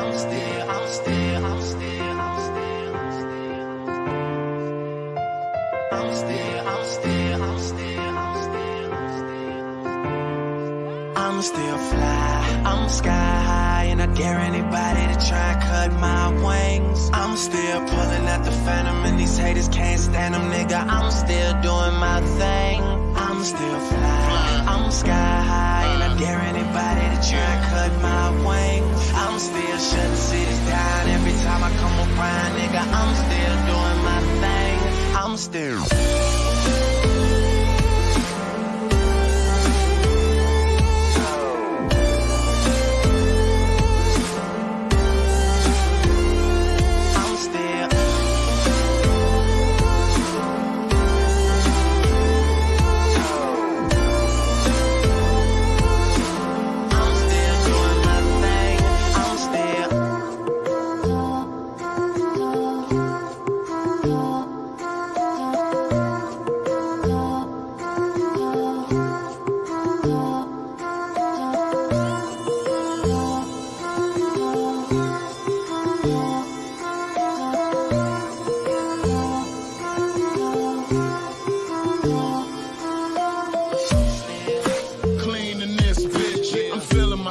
I'm still fly, I'm sky high, and I dare anybody to try and cut my wings. I'm still pulling out the phantom, and these haters can't stand them, nigga. I'm still doing my thing. I'm still fly, I'm sky I'm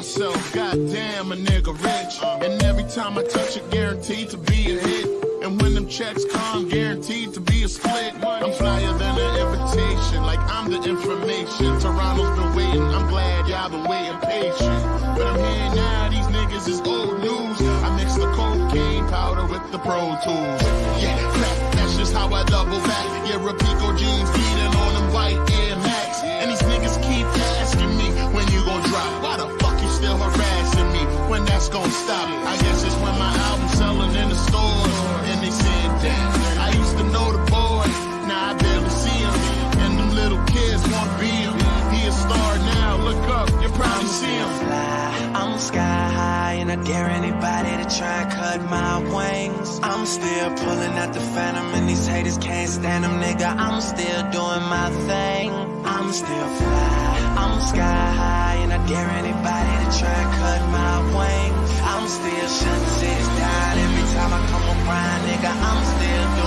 myself, goddamn a nigga rich. And every time I touch it, guaranteed to be a hit. And when them checks come, guaranteed to be a split. I'm flyer than an invitation, like I'm the information. Toronto's been waiting, I'm glad y'all been waiting patient. But I'm here now, these niggas is old news. I mix the cocaine powder with the Pro Tools. Yeah, crack, that's just how I double that's gon' stop? I guess it's when my album's selling in the stores. And they saying, damn, I used to know the boy. Now I barely see him. And them little kids want be him. He a star now, look up, you probably see him. I'm sky high and I dare anybody to try and cut my wings. I'm still pulling out the phantom and these haters can't stand them, nigga. I'm still doing my thing. I'm still fly. I'm sky high and I dare anybody to try and cut my wings. I'm still shutting cities down every time I come around, nigga. I'm still